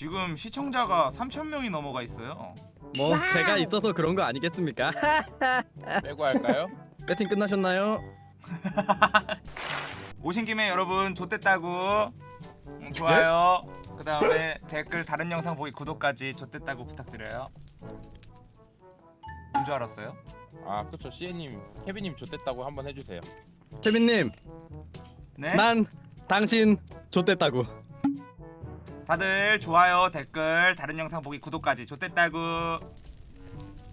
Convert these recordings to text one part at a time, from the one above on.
지금 시청자가 3,000명이 넘어가 있어요. 뭐 제가 있어서 그런 거 아니겠습니까? 빼고 할까요? 배팅 끝나셨나요? 오신 김에 여러분 좋댔다고 음, 좋아요. 그 다음에 댓글 다른 영상 보기 구독까지 좋댔다고 부탁드려요. 뭔 줄 알았어요? 아 그쵸 시에님 케빈님 좋댔다고 한번 해주세요 케빈님, 네. 난 당신 좆됐다고. 다들 좋아요, 댓글, 다른 영상 보기 구독까지 좋댔다고.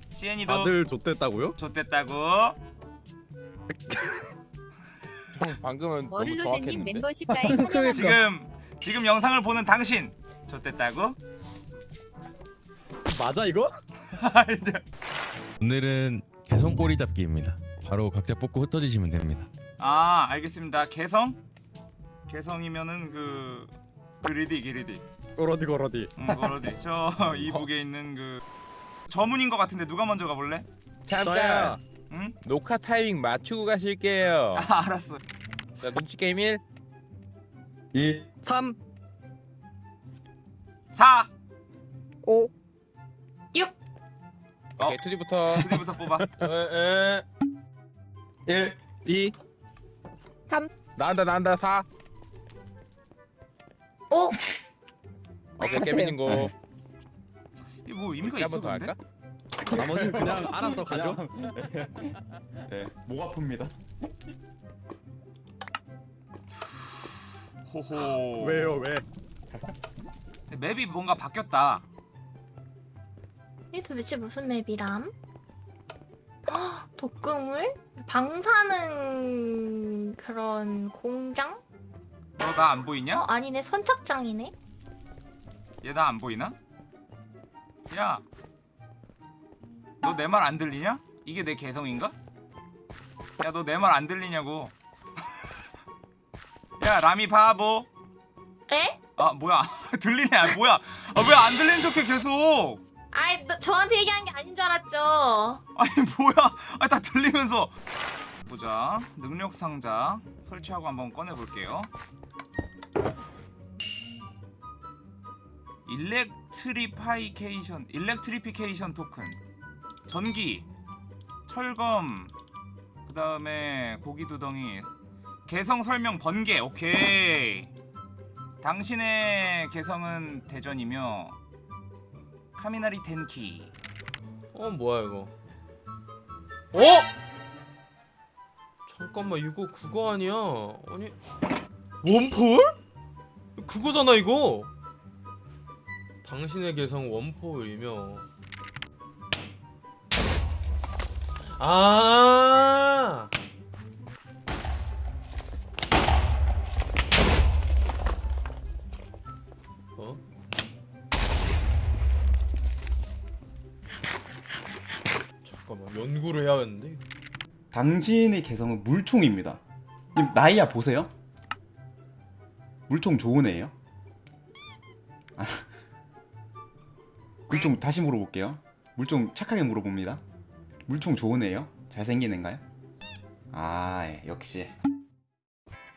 시엔이도 다들 좆됐다고요? 좋댔다고. 형 방금은 너무 정확했는데 멤버십 가입 환영합니다. 지금 지금 영상을 보는 당신 좋댔다고. 맞아 이거? 오늘은 개성 꼬리 잡기입니다. 바로 각자 뽑고 흩어지시면 됩니다. 아 알겠습니다. 개성? 개성이면은 그 그리디 그리디. 거러디 거러디. 음, 그러디. 저 이북에 있는 그 저문인 것 같은데 누가 먼저 가볼래? 잠깐 응? 녹화 타이밍 맞추고 가실게요 아 알았어. 자 눈치 게임 1 2 3 4 5 오케이 투디부터 드디부터 뽑아. 에, 에. 1 2 나간다 나간다 4 오! 오케이 케빈님 고 이거 뭐 의미가 있어 한번 더 근데? 할까? 나머지는 그냥 알아서 가죠. 네, 목 아픕니다. 호호. 왜요 왜? 근데 맵이 뭔가 바뀌었다. 이게 도대체 무슨 맵이람? 헉, 독극물? 방사능 그런 공장? 너 나안어 보이냐? 아니네 선착장이네. 얘 나 안 보이나? 야. 너 내 말 안 들리냐? 이게 내 개성인가? 야 너 내 말 안 들리냐고. 야 라미 바보. 에? 아 뭐야 들리네 아, 뭐야 아, 왜 안 들리는 척해 계속 아이 너, 저한테 얘기한 게 아닌 줄 알았죠. 아니 뭐야 아니 다 들리면서 보자 능력 상자 설치하고 한번 꺼내 볼게요 electrification electrification token. 전기 철검 그 다음에 고기 두 덩이. 개성 설명 번개. 오케이. 당신의 개성은 대전이며 카미나리 텐키. 어 뭐야 이거? 어? 잠깐만 이거 그거 아니야? 아니 원폴? 그거잖아 이거 당신의 개성 원폴이며 아 어? 연구를 해야겠는데 당신의 개성은 물총입니다. 님 나이야 보세요. 물총 좋은 애예요? 아. 물총 다시 물어볼게요. 물총 착하게 물어봅니다. 물총 좋은 애예요? 잘생긴 애인가요? 아 예, 역시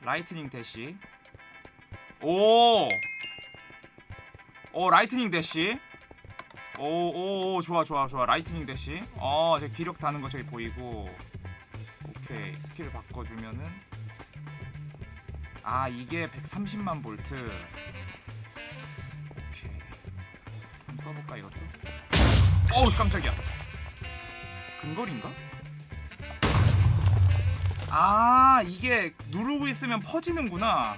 Lightning Dash 오! 오 Lightning Dash 오오 오, 좋아 좋아 좋아 Lightning Dash 어제 기력 다는 거 저기 보이고 오케이 스킬 바꿔주면은 아 이게 130만 볼트 오케이 한번 써볼까 이것도 어우 깜짝이야 근거리인가? 아 이게 누르고 있으면 퍼지는구나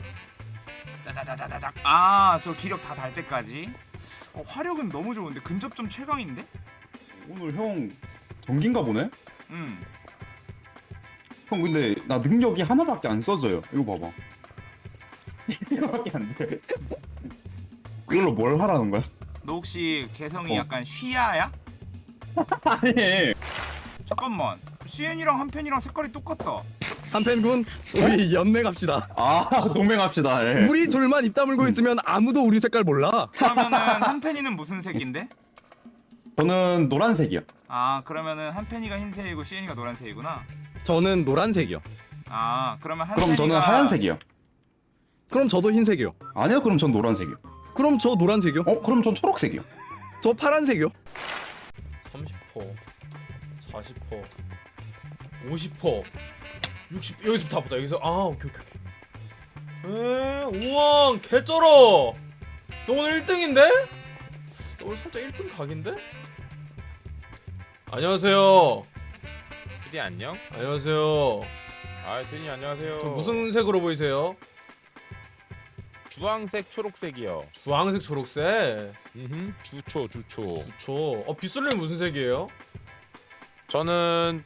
짜자자자자작 아저 기력 다 달 때까지 어, 화력은 너무 좋은데 근접점 최강인데? 오늘 형 전기인가 보네? 음형 근데 나 능력이 하나밖에 안 써져요. 이거 봐봐. 이거밖에 안 돼. 이걸로 뭘 하라는 거야? 너 혹시 개성이 어. 약간 쉬야야? 아니 잠깐만 CN이랑 한편이랑 색깔이 똑같다 한펜군 우리 연맹 합시다. 아 동맹 합시다. 예. 우리 둘만 입 다물고 있으면 아무도 우리 색깔 몰라. 그러면은 한편이는 무슨 색인데? 저는 노란색이요. 아 그러면은 한편이가 흰색이고 CN이가 노란색이구나 저는 노란색이요. 아 그러면 그럼 한편이가 저는 하얀색이요. 그럼 저도 흰색이요. 아니요, 그럼 전 노란색이요. 그럼 저 노란색이요. 어 그럼 전 초록색이요. 저 파란색이요. 30퍼 40퍼 50퍼 60 여기서 다 보다 여기서 아 오케이 오케이 오케이 에 우와 개쩔어 너 오늘 1등인데? 너 오늘 살짝 1등 각인데? 안녕하세요 피디 안녕. 안녕하세요 아 피디 안녕하세요. 저 무슨 색으로 보이세요? 주황색 초록색이요. 주황색 초록색 음 주초 주초. 좋죠 어 빗솔님 무슨 색이에요? 저는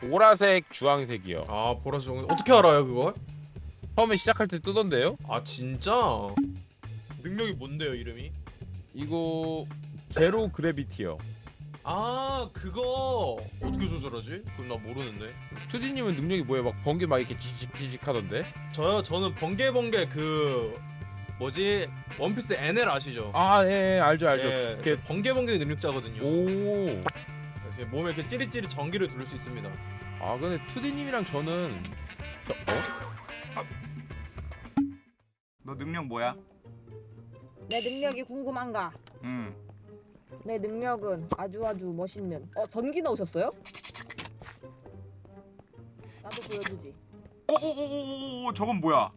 보라색 주황색이요. 아 보라색 종 어떻게 알아요 그걸? 처음에 시작할 때 뜨던데요? 아 진짜? 능력이 뭔데요 이름이? 이거 제로 그래비티요. 아 그거 어떻게 조절하지? 그건 나 모르는데 투디님은 능력이 뭐예요? 막 번개 막 이렇게 지직지직 하던데? 저요 저는 번개 번개 그 뭐지 원피스 NL 아시죠? 아, 예, 예 알죠, 알죠. 예, 이렇게 번개 번개 능력자거든요 오. 그래서 몸에 이렇게 찌릿찌릿 전기를 돌릴 수 있습니다 아, 근데 투디님이랑 저는 저, 어? 너 능력 뭐야? 내 능력이 궁금한가? 음. 내 능력은 아주 아주 멋있는. 어 전기 넣으셨어요? 나도 보여주지. 오오오오오 저건 뭐야?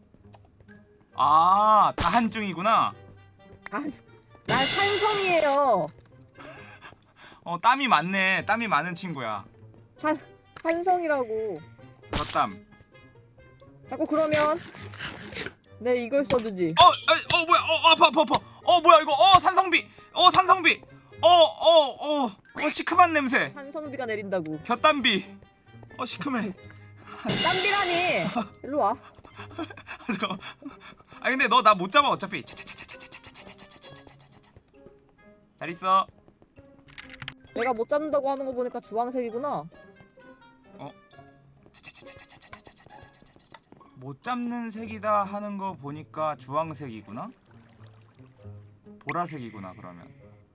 아 다한증이구나. 아, 난 산성이에요. 어 땀이 많네. 땀이 많은 친구야. 산 산성이라고. 젖땀. 자꾸 그러면 내 이걸 써주지. 어, 어, 어 뭐야? 어 아파 아파 아파. 어 뭐야 이거? 어 산성비. 어 산성비. 어 어어 어, 어, 시큼한 냄새. 산성비가 내린다고. 곁담비. 어 시큼해. 땀비라니. 일로 와. 잠깐만. 아 근데 너 나 못 잡아 어차피. 잘 있어. 내가 못 잡는다고 하는 거 보니까 주황색이구나. 못 잡는 색이다 하는 거 보니까 주황색이구나. 보라색이구나 그러면.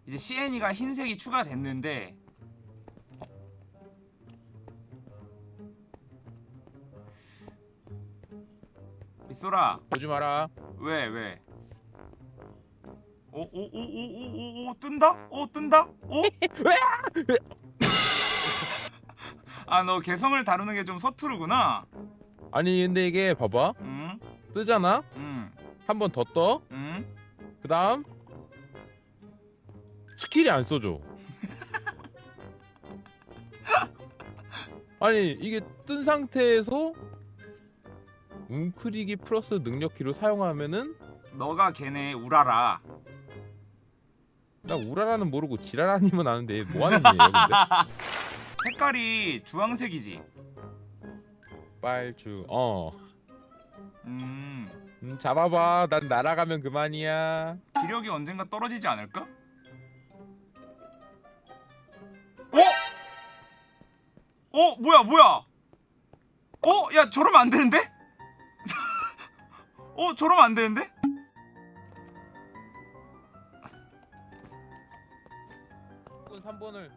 이제 CN이가 흰색이 추가됐는데 빗소라 보지 마라. 왜 왜? 오오오오오오오 뜬다? 오 뜬다? 오? 아 너 개성을 다루는 게 좀 서투르구나. 아니, 근데 이게 봐봐. 음, 뜨잖아? 음, 한번 더 떠. 음. 그 다음 스킬이 안 써져. 아니 이게 뜬 상태에서 웅크리기 플러스 능력키로 사용하면은 너가 걔네 우라라. 나 우라라는 모르고 지라라님은 아는데 뭐 하는 일이에요 근데? 색깔이 주황색이지. 빨주 어 음, 음, 잡아봐 난 날아가면 그만이야 기력이 언젠가 떨어지지 않을까? 어? 어 뭐야 뭐야? 어? 야 저러면 안 되는데? 어 저러면 안 되는데? 이건 3번을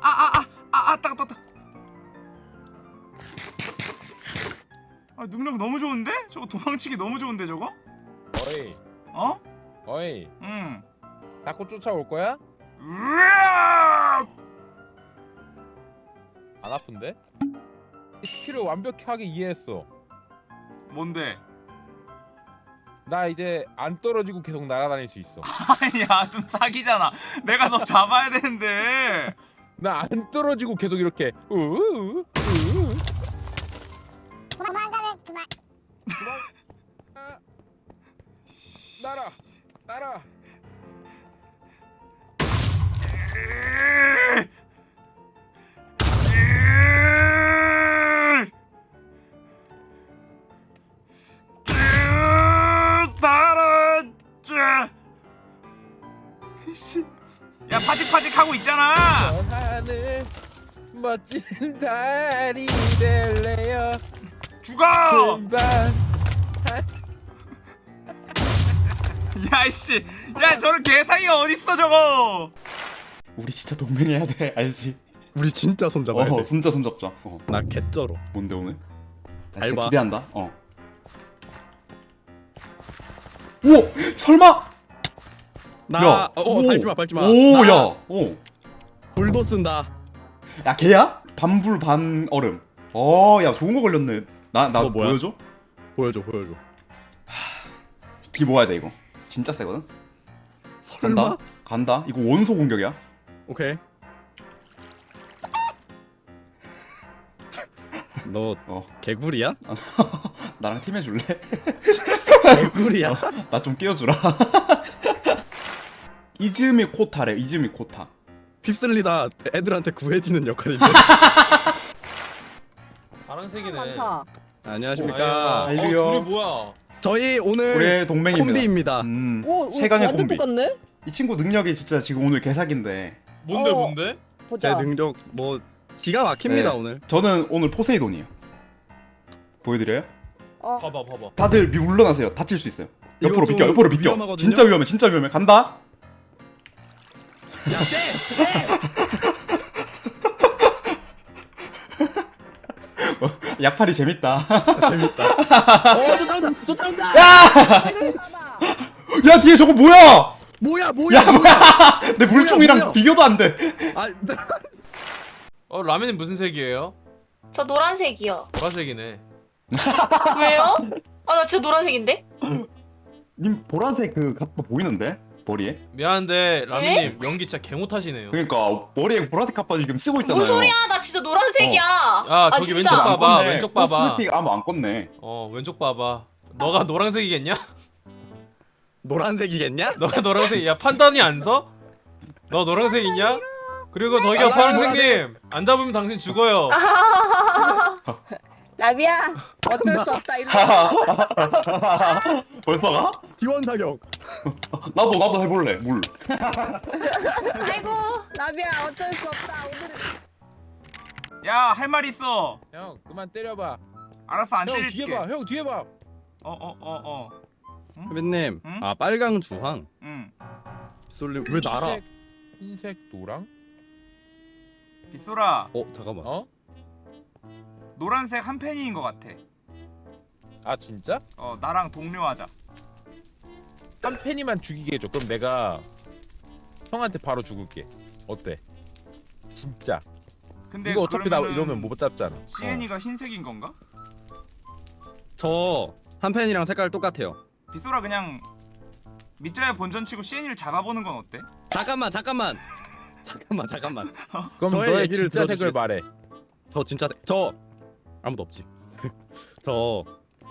아아아아아아아아아아 따가 따가 아 능력 너무 좋은데? 저거 도망치기 너무 좋은데 저거? 어이 어? 어이 응. 자꾸 쫓아올 거야? 으악! 안 아픈데? 스킬을 완벽하게 이해했어 뭔데? 나 이제 안 떨어지고 계속 날아다닐 수 있어 아니야 좀 사기잖아. 내가 너 잡아야 되는데. 나 안 떨어지고 계속 이렇게 우우 우우 도망가면 그만. 날아 날아 씨. 야 파직파직 하고 있잖아. 하늘 멋진 달이 될래요 죽어. 야이씨. 야 저런 개사기가 어딨어 저거. 우리 진짜 동맹해야 돼 알지? 우리 진짜 손잡아야 어 돼. 진짜 손잡자. 어 나 개쩔어. 뭔데 오늘? 봐. 기대한다. 어. 오 설마? 나 야, 어, 오. 어 밟지 마 밟지 마. 오, 야, 오. 불도 쓴다. 야, 걔야? 반불 반 얼음. 어, 야, 좋은 거 걸렸네. 나, 나? 보여줘? 보여줘 보여줘. 비 모아야 돼 이거. 진짜 세거든. 설마? 간다. 간다. 이거 원소 공격이야. 오케이. 너 어. 개구리야? 나랑 팀 해줄래? 개구리야? 나 좀 끼워주라. 이즈미 코타래. 이즈미 코타. 휩쓸리다 애들한테 구해지는 역할인데. 파란색이네. 많다. 안녕하십니까. 아이. 어, 알류요. 둘이 뭐야? 저희 오늘 우리의 동맹입니다. 콤비입니다. 음, 오, 세간의 완전 콤비. 똑같네. 이 친구 능력이 진짜 지금 오늘 개사기인데. 뭔데 어. 뭔데? 제 보자. 능력 뭐 기가 막힙니다 네. 오늘. 저는 오늘 포세이돈이에요. 보여드려요? 어, 봐봐 봐봐. 다들 미 물러나세요. 다칠 수 있어요. 옆으로 좀 비켜. 옆으로. 위험하거든요? 진짜 위험해. 진짜 위험해. 간다. 야 쟤! 약팔이 재밌다. 재밌다. 어, 쫓아온다. 쫓아온다. 이걸 봐봐. 야 뒤에 저거 뭐야? 뭐야, 뭐야, 야 뭐야? 내 물총이랑 뭐야? 비교도 안 돼. 아, 나- 어 라면이 무슨 색이에요? 저 노란색이요. 보라색이네. 왜요? 아 나 진짜 노란색인데? 님 보라색 그 갑바 보이는데 머리에? 미안한데 라면님 연기 진짜 개 못하시네요. 그러니까 머리에 보라색 갑바 지금 쓰고 있잖아요. 뭔 소리야? 나 진짜 노란색이야. 아, 저기 왼쪽. 봐. 봐봐. 왼쪽 봐봐. 코스메틱 아무 안 껐네. 어 왼쪽 봐봐. 너가 노란색이겠냐? 노란색이겠냐? 너가 노란색이야 판단이 안 서? 너 노란색이냐? 그리고 저기요 아, 파란색님 안 잡으면 당신 죽어요. 라비야, 어쩔 수 없다. 일로 와. 벌써 가? 지원 사격. 나도 나도 해볼래. 물. 아이고. 라비야, 어쩔 수 없다. 오늘은 야할 말 있어 형 그만 때려봐. 알았어 안 형 때릴게 뒤에 봐. 형 뒤에 봐. 어 어 어어 선배님, 응? 아 빨강 주황. 응 쏠리 왜 날아? 흰색, 흰색 노랑? 빗소라 어 잠깐만. 어? 노란색 한 팬인 것 같아 아 진짜? 어 나랑 동료하자 한 팬이만 죽이게 해줘. 그럼 내가 형한테 바로 죽을게. 어때? 진짜. 근데 이거 어차피 나 그러면은 이러면 못 잡잖아. 어. 시엔이가 흰색인 건가? 저 한 팬이랑 색깔 똑같아요. 빗소라 그냥 밑자야 본전 치고 시엔이를 잡아보는 건 어때? 잠깐만, 잠깐만. 잠깐만, 잠깐만. 그럼 저의 너의 얘기를 진짜 색을? 말해. 저 진짜 색- 저 아무도 없지. 저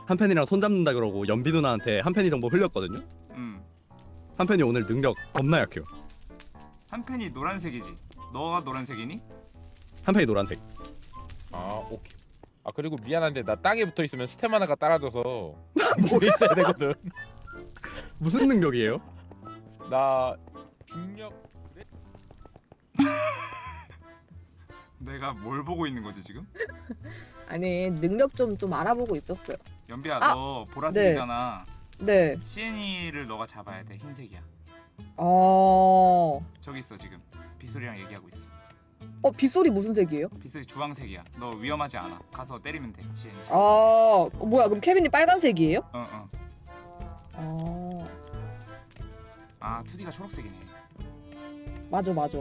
한 팬이랑 손 잡는다 그러고 연비 누나한테 한 팬이 정보 흘렸거든요. 음. 한 팬이 오늘 능력 겁나 약해요. 한 팬이 노란색이지 너가 노란색이니? 한 팬이 노란색. 아 오케이. 아 그리고 미안한데 나 땅에 붙어 있으면 스템 하나가 따라져서 물에 있어야 되거든. 무슨 능력이에요? 나 중력 내가 뭘 보고 있는 거지 지금? 아니 능력 좀 좀 알아보고 있었어요. 연비야 아, 너 보라색이잖아 네. 시엔이를 너가 잡아야 돼 흰색이야 어. 저기 있어 지금 빗소리랑 얘기하고 있어 어 빗소리 무슨 색이에요? 빗소리 주황색이야 너 위험하지 않아 가서 때리면 돼 시엔이 아 어, 뭐야 그럼 케빈이 빨간색이에요? 어어 어. 아 2D가 초록색이네 맞아 맞아.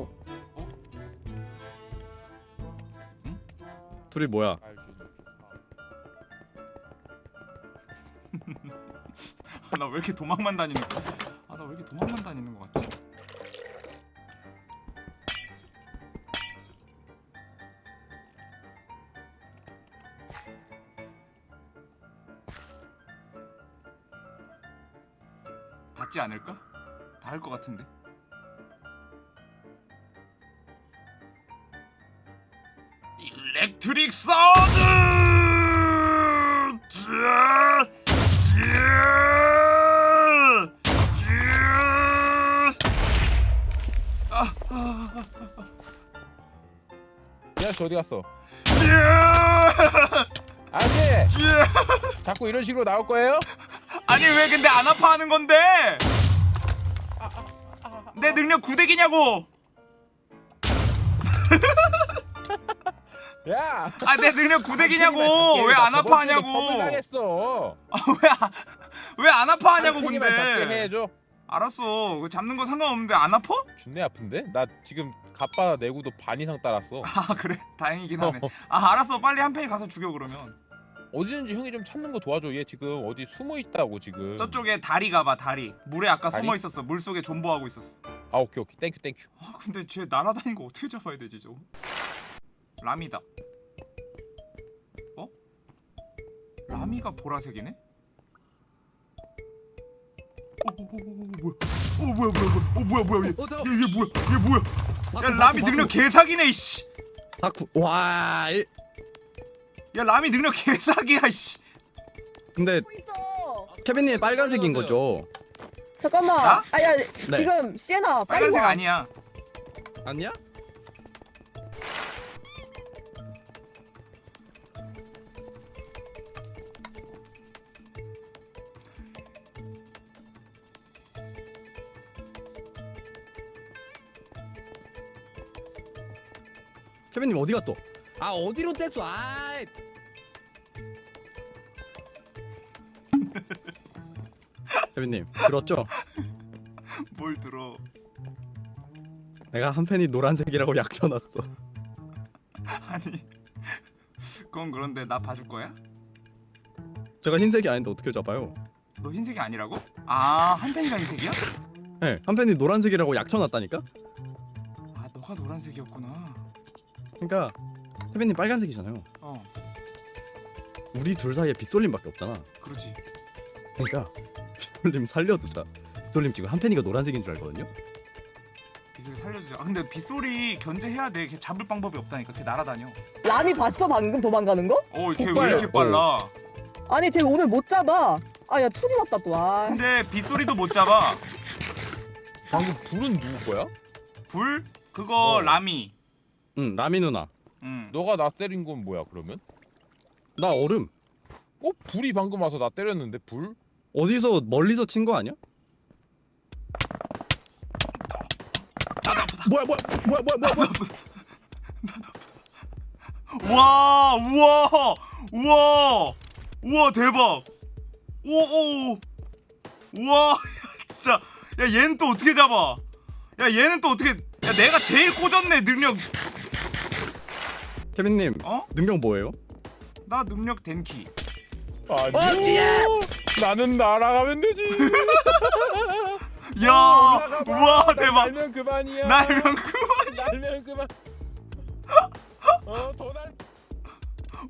둘이 뭐야? 아, 나왜 이렇게 도망만 다니는 거야 아 나 왜 이렇게 도망만 다니는 거 같지? 닿지 않을까? 닿을 것 같은데 일렉트릭 사운드! 쯔! 야, 씨 어디 갔어? 아저씨! 자꾸 이런 식으로 나올 거예요? 아니 왜 근데 안 아파하는 건데? 내 능력 구대기냐고? 야. 아 내 능력 구데기냐고 왜 안 아파하냐고 당했어. 왜안 아파하냐고 근데. 알았어 그 잡는 거 상관없는데 안 아파? 준내 아픈데? 나 지금 갑바 내구도 반 이상 닳았어. 아 그래 다행이긴 하네 아 알았어 빨리 한 팽이 가서 죽여 그러면 어디든지 형이 좀 찾는 거 도와줘. 얘 지금 어디 숨어 있다고 지금. 저쪽에 다리 가봐 다리 물에 아까 다리? 숨어 있었어 물 속에 존버하고 있었어 아 오케이 오케이 thank you Thank you. 아 근데 쟤 날아다니는 거 어떻게 잡아야 되지 저거 라미다 어? 라미가 보라색이네? 어, 어, 어, 어, 어, 뭐야? 어 뭐야 뭐야 뭐야 어 뭐야 뭐야 얘, 어, 저- 얘, 얘 뭐야 얘 뭐야 야 바꾸, 라미 능력. 개사기네 이씨 다쿠 와 이- 야 라미 능력 개사기야 이씨 근데 뭐 있어. 케빈님 빨간색인 거죠? 잠깐만. 나? 아야 네. 지금 시에나 빨리 빨간색 와. 아니야 아니야? 케빈님 어디 갔어? 아 어디로 뗐어? 아 케빈님 들었죠? 뭘 들어 내가 한 팬이 노란색이라고 약쳐놨어. 아니 그건 그런데 나 봐줄 거야? 제가 흰색이 아닌데 어떻게 잡아요? 너 흰색이 아니라고? 아 한pen이가 흰색이야? 네, 한 팬이 노란색이라고 약쳐놨다니까. 아 너가 노란색이었구나 그러니까 케빈님 빨간색이잖아요. 어 우리 둘 사이에 빗솔림밖에 없잖아. 그러지 그러니까 빗솔림 살려두자. 빗솔림 지금 한 팬이가 노란색인 줄 알거든요. 빗소리 살려주자 아 근데 빗소리 견제해야 돼 걔 잡을 방법이 없다니까 걔 날아다녀 라미 봤어 방금 도망가는 거? 어 걔 왜 폭발. 이렇게 빨라 아니 쟤 오늘 못 잡아. 아야 투디 왔다 또. 아. 근데 빗소리도 못 잡아 방금 불은 누구 거야? 불? 그거 어. 라미 응, 라미 누나. 응 너가 나 때린 건 뭐야 그러면? 나 얼음. 어 불이 방금 와서 나 때렸는데 불? 어디서 멀리서 친 거 아니야? 나도 아프다 뭐야 뭐야 뭐야 뭐야 뭐야. 나도 아프다 나도 아프다 와 우와 우와 우와 대박 오오 우와 야, 진짜 야 얘는 또 어떻게 잡아 야 얘는 또 어떻게 야 내가 제일 꽂았네 능력 케빈님 어? 능력 뭐예요? 나 능력 덴키. 아니 나는 날아가면 되지. 야 우와 대박. 날면 그만이야. 날면 그만 날면 그만. 어더날.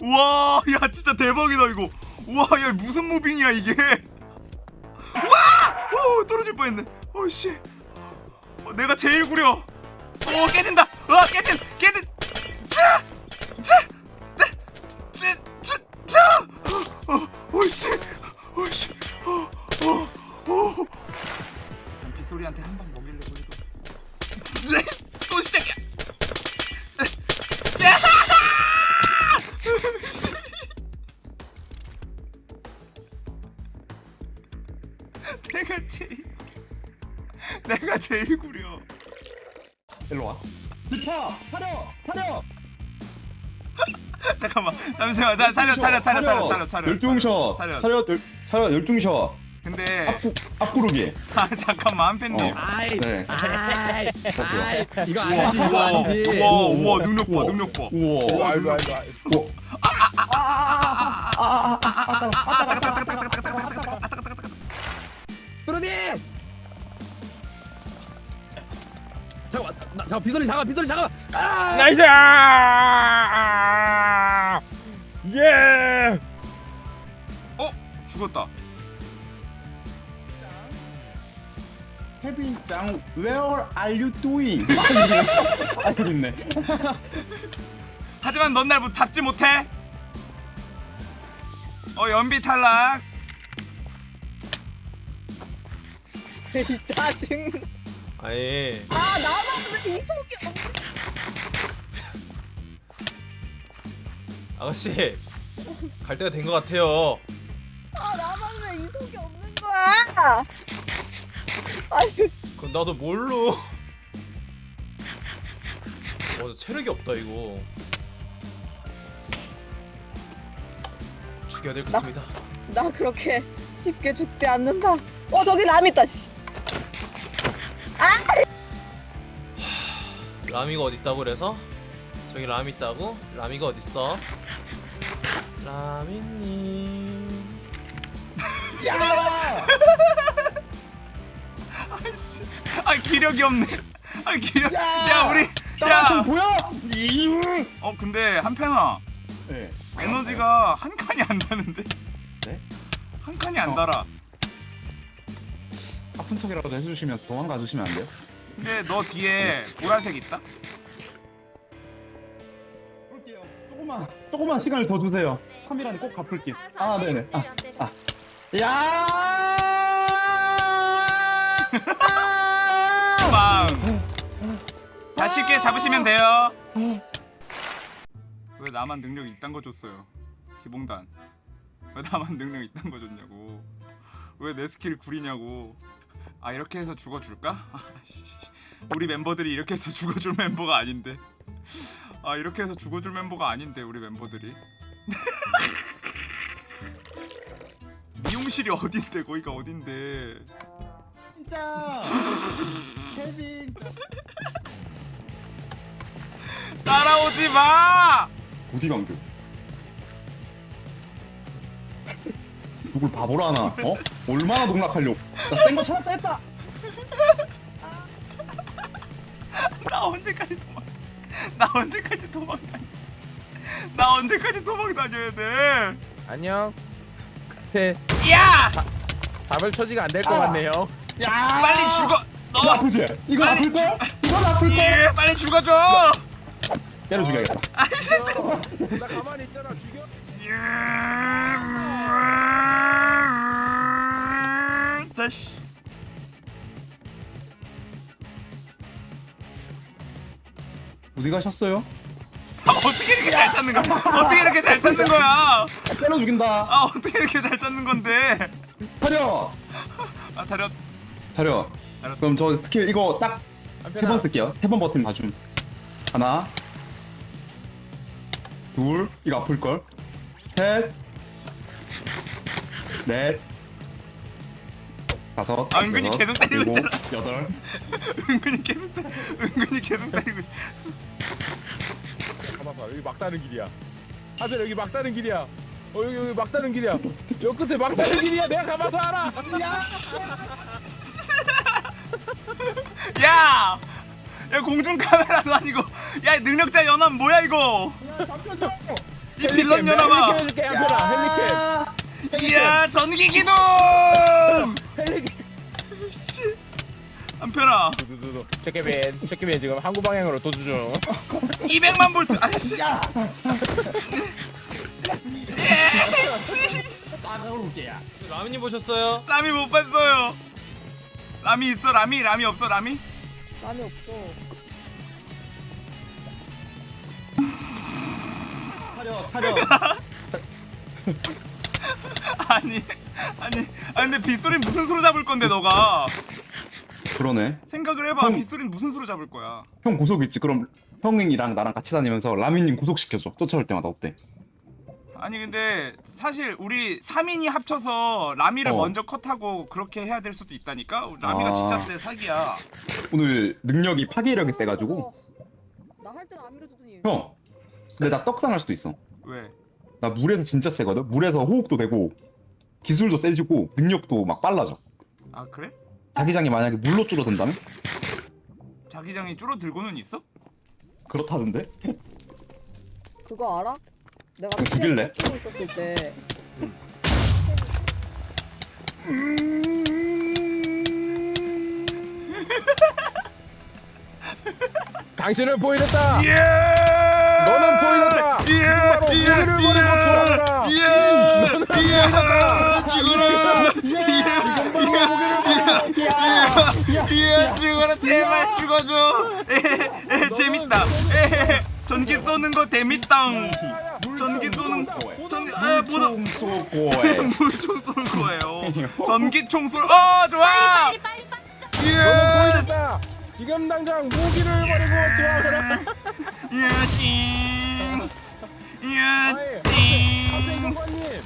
우와 야 진짜 대박이다 이거. 우와 야 무슨 무빙이야 이게? 와! 오 떨어질 뻔했네. 어씨. 어, 내가 제일 구려. 오 깨진다. 와 깨진 깨진 오씨. 오씨. 오오오 빗소리한테 한 방 먹이려고 해도 또 시작이야. 자! 내가 제일 내가 제일 구려. 일로 와. 잠깐만 잠시만 자, 차려 차려 차려 차려 차려 차려 열중셔. 차려. 열 차렷 열중셔. 근데 앞구 앞구르기. 아 잠깐만 한팬님 어. 아이 네. 아이. 이거 우와 아니지 이거 아니지. 우와 우와 능력 봐. 능력 봐 우와. 아이고 아이고 아이고 뚜루디! 잠깐만, 나, 잠깐 비솔이 잠깐 비솔이 잠깐. 아! nice 예 어 죽었다 케빈 짱, where are you doing? 아 있네. 하지만 넌 날 잡지 못해 어 연비 탈락 짜증. 아니 아 나만 왜 이속이 아가씨 갈 때가 된 것 같아요 아 나만 왜 이속이 없는 거야? 아니 그럼 나도 뭘로 어 체력이 없다 이거 지켜드리겠습니다. 나 그렇게 쉽게 죽지 않는다. 어 저기 람 있다. 씨. 라미가 어디 있다고 그래서? 저기 라미 있다고? 라미가 어디 있어? 라미님. 아이씨. 아 기력이 없네. 아 기력. 야, 야! 우리. 야 야. 보여? 어 근데 한편아 네. 에너지가 한 칸이 안 다는데. 네? 한 칸이 안 어. 달아. 아픈 척이라도 해주시면서 도망가 주시면 안 돼요? 근데 너 뒤에 보라색 있다? 조금만 조금만 시간을 더 주세요. 카미라는 꼭 갚을게. 아 네네. 아, 아. 야! 빵. 자 쉽게 잡으시면 돼요. 왜 나만 능력 이딴 거 줬어요? 기봉단. 왜 나만 능력 이딴 거 줬냐고. 왜 내 스킬 구리냐고. 아 이렇게 해서 죽어줄까? 아, 씨. 우리 멤버들이 이렇게 해서 죽어줄 멤버가 아닌데. 아 이렇게 해서 죽어줄 멤버가 아닌데 우리 멤버들이. 미용실이 어딘데 거기가 어딘데? 진짜. 케빈. 따라오지 마! 어디 간 겨? 누굴 바보로 하나? 어? 얼마나 농락하려고? 나센거 찾았다 했다. 나 언제까지? 나 언제까지 도망다니? 나 언제까지 도망 다녀야 돼? 안녕. 태 야! 답을 처지가 안 될것 아. 같네요. 야! 빨리 죽어! 이거 너! 아프지? 이거 아플 거야? 이건 아플 거야? 예, 빨리 죽어줘! 때려 죽여야겠다. 아이씨! 나 가만히 있잖아. 죽여. 다시. 어디 가셨어요? 아, 어떻게 이렇게 잘 찾는 거야? 어떻게 이렇게 잘 찾는 거야? 때려 죽인다. 아 어떻게 이렇게 잘 찾는 건데? 차려. 아. 차려. 알았어. 그럼 저 스킬 이거 딱 세 번. 쓸게요. 세 번 버튼 봐줌. 하나, 둘, 이거 아플 걸. 셋, 넷, 다섯. 아, 은근히 여섯, 계속 때리고 일곱, 있잖아. 여덟. 은근히 계속 때, 은근히 계속 때리고 있 어. 가만 봐. 여기 막다른 길이야. 하늘 여기 막다른 길이야. 어 여기 여기 막다른 길이야. 여 끝에 막다른 길이야. 내가 가봐서 알아. 야! 야 공중 카메라도 아니고 야 능력자 연합 뭐야 이거? 이 빌런 연합아! 해줄게 한편아. 헬리캡. 이야 전기 기동! 헬리캡. 한편아 두두두두. 체크맨. 체크맨 지금 항구 방향으로 도주 중. 200만 볼트 아이씨 에이씨 라미님 보셨어요? 라미 못 봤어요 라미 있어 라미 라미 없어 라미 람이 없어. 차려, 차려. 아니 아니 아니 근데 빗소리 무슨 수로 잡을 건데 너가 그러네. 생각을 해봐 형. 빗소리는 무슨 수로 잡을 거야 형 고속 있지? 그럼 형이랑 나랑 같이 다니면서 라미님 고속 시켜줘. 쫓아올 때마다 어때? 아니 근데 사실 우리 3인이 합쳐서 라미를 어. 먼저 컷하고 그렇게 해야 될 수도 있다니까 라미가 아. 진짜 세 사기야 오늘 능력이 파괴력이 세가지고 나할 때는 안 밀어주더니. 형. 근데 나 떡상할 수도 있어. 왜? 나 물에서 진짜 세거든. 물에서 호흡도 되고 기술도 세지고 능력도 막 빨라져. 아 그래? 자기장이 만약에 물로 줄어든다면 자기장이 줄어들고는 있어? 그렇다던데. 그거 알아? 내가 죽일래? 있었을 때. 당신을 보이랬다. 예! 너는 보이는다. 예! 바로 예! 우리를 버리고 돌아가라. 예! 예! 죽어라! 예! 죽어라 제발 죽어줘! 재밌다. 에, 전기 쏘는 거 재밌당. 전기 쏘는 전기 에 쏘고에. 물총 쏠 거예요. 전기총 쏠. 어 좋아. 예! 지금 당장 무기를 버리고. 예! 찡. 예! 아이, 찡. 학생공관님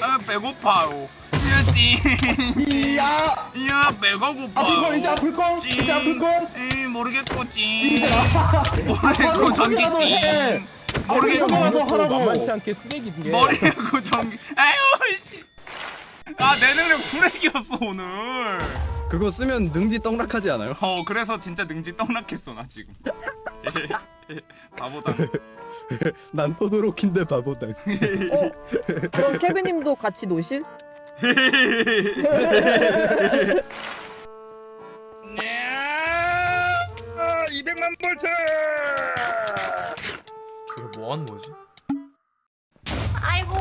아 배고파요. 찌. 이야 이야 배가 고파. 아플 걸 이제 아플 걸 이제 아플 걸이 모르겠고 찡. 모르겠고 전기 형이라도 해. 찡. 모르겠고 모르겠고 하라고 만만치 않게 쓰레기인 게 머리고 전기. 아유 씨. 아내 능력 쓰레기였어 오늘. 그거 쓰면 능지 떡락하지 않아요? 어 그래서 진짜 능지 떡락했어 나 지금. 바보다. 난 토도로킨데 바보다. 어? 그럼 케빈님도 같이 노실? 200만 볼트 이거 뭐 하는 거지? 아이고.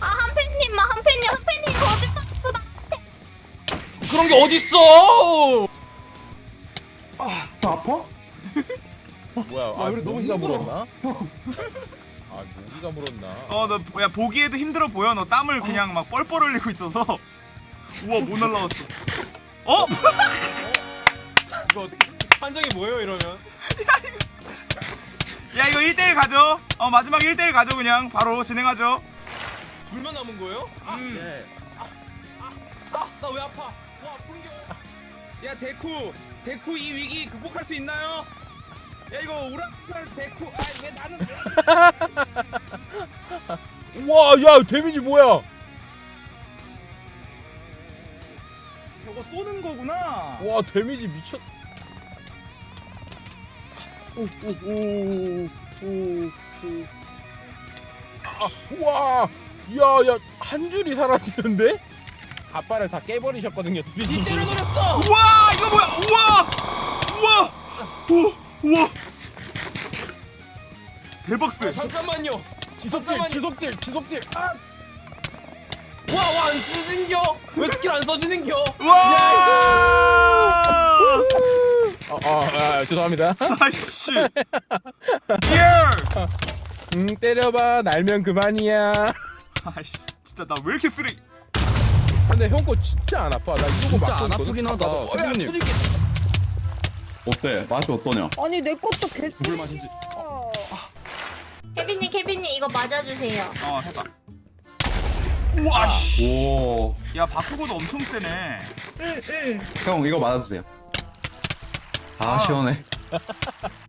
아 한팬님, 아 한팬님, 한팬님 거짓말 했어. 나. 그런 게 어딨어? 더 아파? 뭐야 아 아, 우리 너무 힘들어. 아 모기가 물었나? 어너야 보기에도 힘들어 보여 너 땀을 그냥 막 뻘뻘 흘리고 있어서. 우와 뭐 날라왔어. 어? 이거 판정이 뭐예요 이러면? 야 이거 1대1 가죠. 어 마지막 1대1 가죠 그냥 바로 진행하죠. 불만 남은 거예요? 아, 음. 나 왜 아파? 와 아픈겨. 야 데쿠, 데쿠 이 위기 극복할 수 있나요? 야 이거 오락갈 데쿠, 아왜 나는? 와야 데미지 뭐야? 저거 쏘는 거구나. 와 데미지 미쳤. 아 우와 야야 한 줄이 사라지는데? 갑발을 다 깨버리셨거든요. 니 드리님. 때려버렸어. 우와 이거 뭐야? 우와 우와 오 우와 대박스. 잠깐만요. 지속딜. 지속딜 지속딜. 아 와와 안 써지는겨? 왜 스킬 안 써지는겨? 와. 아, 아, 아 죄송합니다. 아이씨. 예. 응 때려봐 날면 그만이야. 아이씨 진짜 나 왜 이렇게 쓰레기? 근데 형거 진짜 안 아파. 나 이거 진짜 안 있거든. 아프긴 하다. 어, 야, 선생님. 어때? 맛이 어떠냐? 아니 내 것도 개. 물 맛인지 케빈님, 케빈님 이거 맞아주세요. 어 해봐. 우와 씨. 오. 야 바꾸고도 엄청 세네. 응, 응. 형 이거 맞아주세요. 아 아. 시원해.